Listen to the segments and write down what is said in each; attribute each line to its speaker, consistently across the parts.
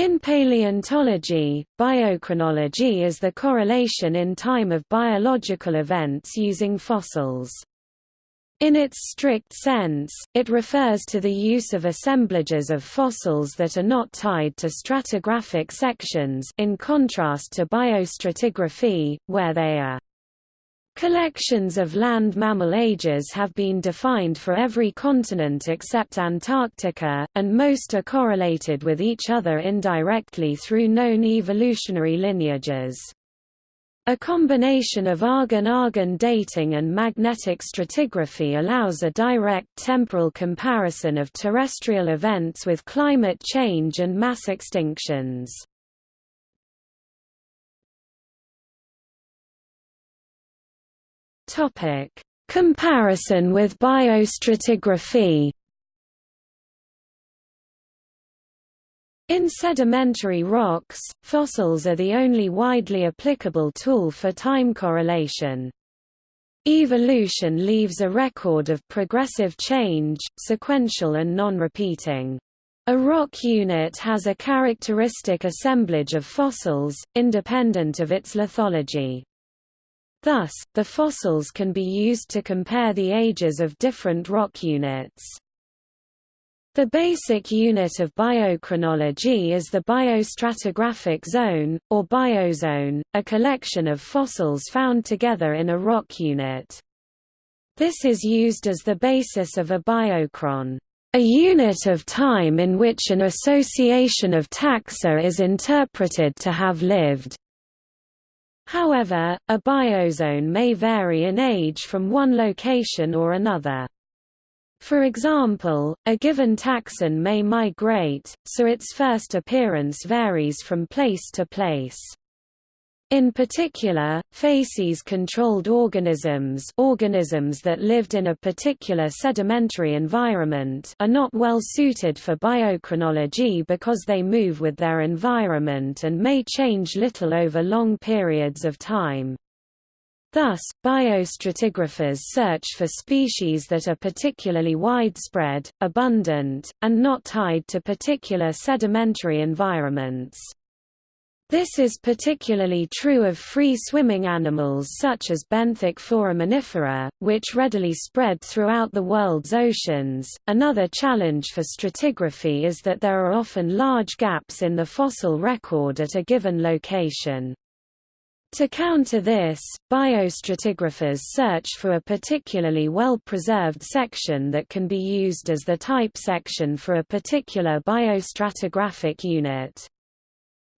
Speaker 1: In paleontology, biochronology is the correlation in time of biological events using fossils. In its strict sense, it refers to the use of assemblages of fossils that are not tied to stratigraphic sections in contrast to biostratigraphy, where they are. Collections of land mammal ages have been defined for every continent except Antarctica, and most are correlated with each other indirectly through known evolutionary lineages. A combination of argon-argon dating and magnetic stratigraphy allows a direct temporal comparison of terrestrial events with climate change and mass extinctions. Topic: Comparison with biostratigraphy. In sedimentary rocks, fossils are the only widely applicable tool for time correlation. Evolution leaves a record of progressive change, sequential and non-repeating. A rock unit has a characteristic assemblage of fossils, independent of its lithology. Thus, the fossils can be used to compare the ages of different rock units. The basic unit of biochronology is the biostratigraphic zone, or biozone, a collection of fossils found together in a rock unit. This is used as the basis of a biochron, a unit of time in which an association of taxa is interpreted to have lived. However, a biozone may vary in age from one location or another. For example, a given taxon may migrate, so its first appearance varies from place to place. In particular, facies-controlled organisms organisms that lived in a particular sedimentary environment are not well suited for biochronology because they move with their environment and may change little over long periods of time. Thus, biostratigraphers search for species that are particularly widespread, abundant, and not tied to particular sedimentary environments. This is particularly true of free-swimming animals such as benthic foraminifera, which readily spread throughout the world's oceans. Another challenge for stratigraphy is that there are often large gaps in the fossil record at a given location. To counter this, biostratigraphers search for a particularly well-preserved section that can be used as the type section for a particular biostratigraphic unit.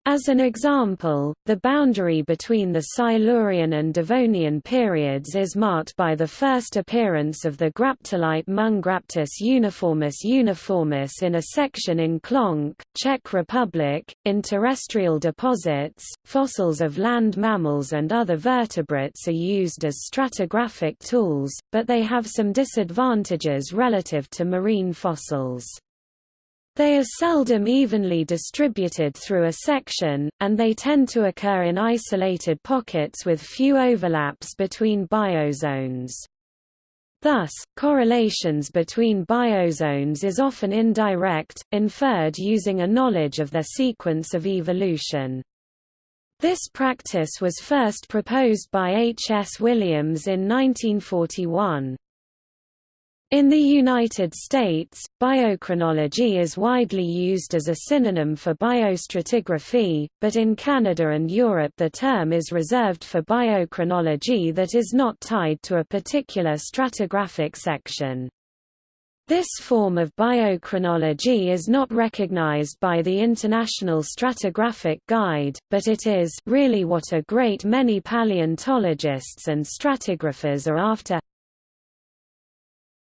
Speaker 1: As an example, the boundary between the Silurian and Devonian periods is marked by the first appearance of the graptolite Monograptus uniformis uniformis in a section in Klonk, Czech Republic. In terrestrial deposits, fossils of land mammals and other vertebrates are used as stratigraphic tools, but they have some disadvantages relative to marine fossils. They are seldom evenly distributed through a section, and they tend to occur in isolated pockets with few overlaps between biozones. Thus, correlations between biozones is often indirect, inferred using a knowledge of their sequence of evolution. This practice was first proposed by H. S. Williams in 1941. In the United States, biochronology is widely used as a synonym for biostratigraphy, but in Canada and Europe the term is reserved for biochronology that is not tied to a particular stratigraphic section. This form of biochronology is not recognized by the International Stratigraphic Guide, but it is really what a great many paleontologists and stratigraphers are after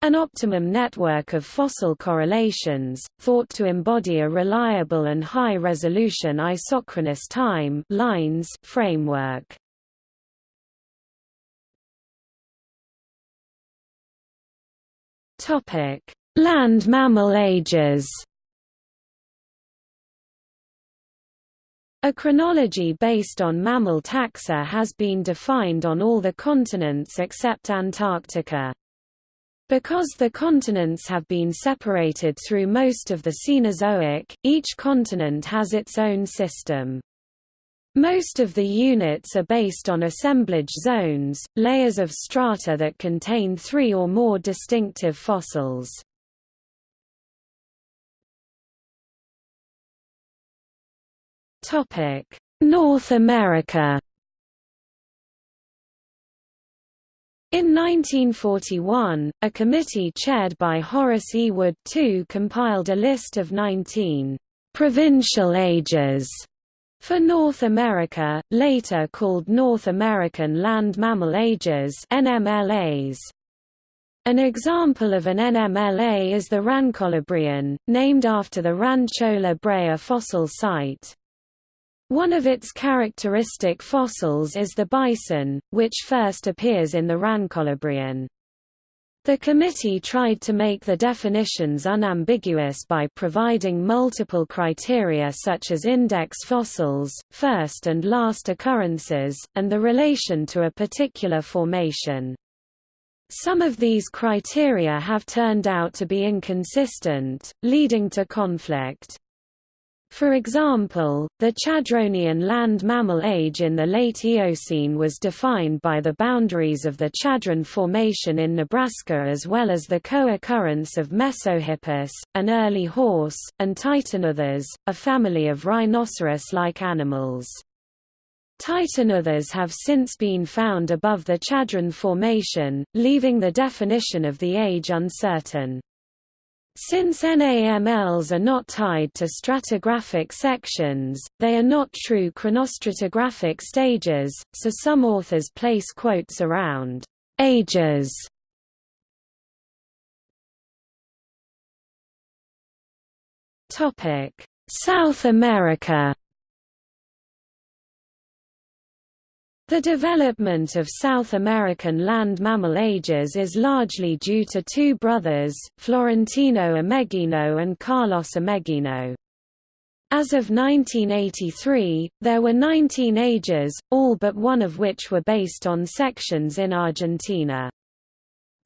Speaker 1: an optimum network of fossil correlations, thought to embody a reliable and high-resolution isochronous time lines framework. Land mammal ages. A chronology based on mammal taxa has been defined on all the continents except Antarctica. Because the continents have been separated through most of the Cenozoic, each continent has its own system. Most of the units are based on assemblage zones, layers of strata that contain three or more distinctive fossils. North America In 1941, a committee chaired by Horace E. Wood II compiled a list of 19 provincial ages for North America, later called North American Land Mammal Ages NALMAs. An example of an NALMA is the Rancholabrean, named after the Rancho La Brea fossil site. One of its characteristic fossils is the bison, which first appears in the Rancholabrean. The committee tried to make the definitions unambiguous by providing multiple criteria such as index fossils, first and last occurrences, and the relation to a particular formation. Some of these criteria have turned out to be inconsistent, leading to conflict. For example, the Chadronian land mammal age in the late Eocene was defined by the boundaries of the Chadron Formation in Nebraska as well as the co-occurrence of Mesohippus, an early horse, and Titanotheres, a family of rhinoceros-like animals. Titanotheres have since been found above the Chadron Formation, leaving the definition of the age uncertain. Since NAMLs are not tied to stratigraphic sections, they are not true chronostratigraphic stages, so some authors place quotes around ages. South America The development of South American land mammal ages is largely due to two brothers, Florentino Ameghino and Carlos Ameghino. As of 1983, there were 19 ages, all but one of which were based on sections in Argentina.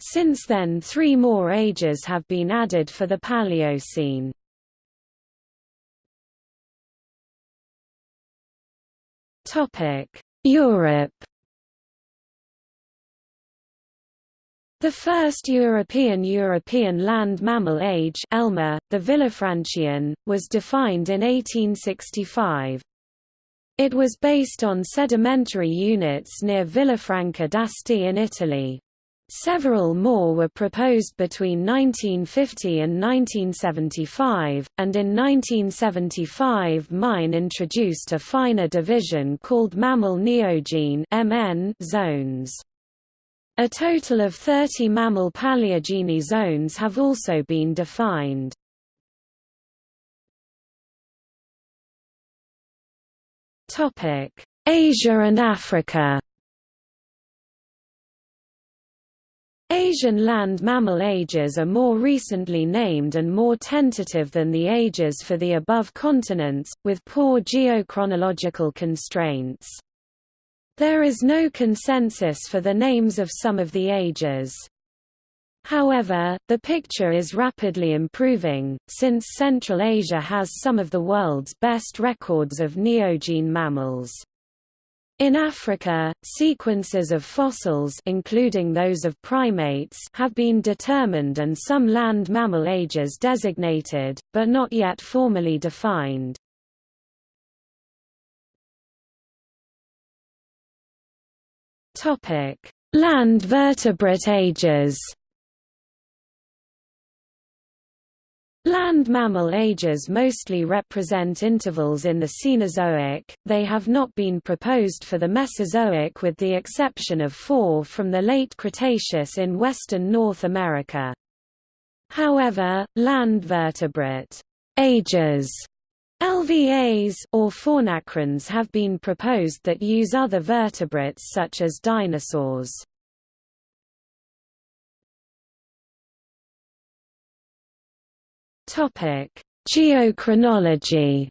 Speaker 1: Since then three more ages have been added for the Paleocene. Topic Europe The first European European land mammal age ELMA, the Villafranchian, was defined in 1865. It was based on sedimentary units near Villafranca d'Asti in Italy. Several more were proposed between 1950 and 1975, and in 1975 Mein introduced a finer division called mammal neogene MN zones. A total of 30 mammal paleogene zones have also been defined. Asia and Africa Asian land mammal ages are more recently named and more tentative than the ages for the above continents, with poor geochronological constraints. There is no consensus for the names of some of the ages. However, the picture is rapidly improving, since Central Asia has some of the world's best records of neogene mammals. In Africa, sequences of fossils including those of primates have been determined and some land mammal ages designated, but not yet formally defined. Land vertebrate ages Land mammal ages mostly represent intervals in the Cenozoic, they have not been proposed for the Mesozoic with the exception of four from the late Cretaceous in western North America. However, land vertebrate ages LVAs or faunachrons have been proposed that use other vertebrates such as dinosaurs. Topic: Geochronology.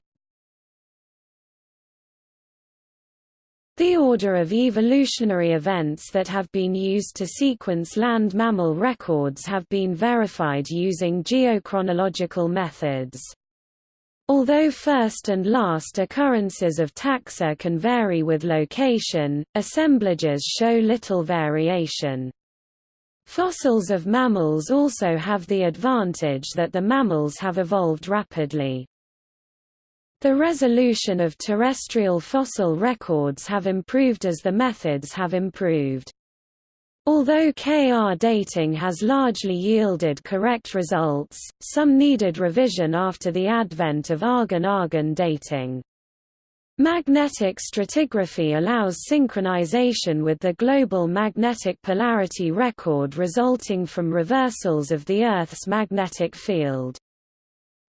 Speaker 1: The order of evolutionary events that have been used to sequence land mammal records have been verified using geochronological methods. Although first and last occurrences of taxa can vary with location, assemblages show little variation. Fossils of mammals also have the advantage that the mammals have evolved rapidly. The resolution of terrestrial fossil records have improved as the methods have improved. Although K-Ar dating has largely yielded correct results, some needed revision after the advent of argon-argon dating. Magnetic stratigraphy allows synchronization with the global magnetic polarity record resulting from reversals of the Earth's magnetic field.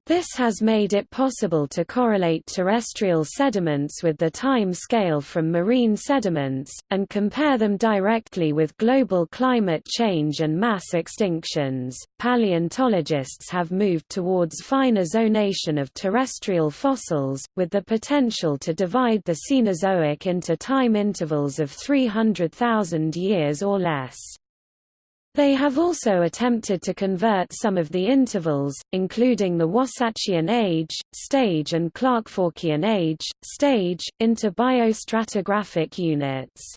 Speaker 1: This has made it possible to correlate terrestrial sediments with the time scale from marine sediments, and compare them directly with global climate change and mass extinctions. Paleontologists have moved towards finer zonation of terrestrial fossils, with the potential to divide the Cenozoic into time intervals of 300,000 years or less. They have also attempted to convert some of the intervals, including the Wasatchian age, stage and Clarkforkian age, stage, into biostratigraphic units.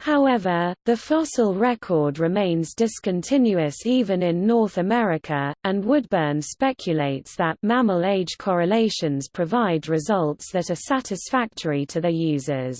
Speaker 1: However, the fossil record remains discontinuous even in North America, and Woodburne speculates that mammal age correlations provide results that are satisfactory to their users.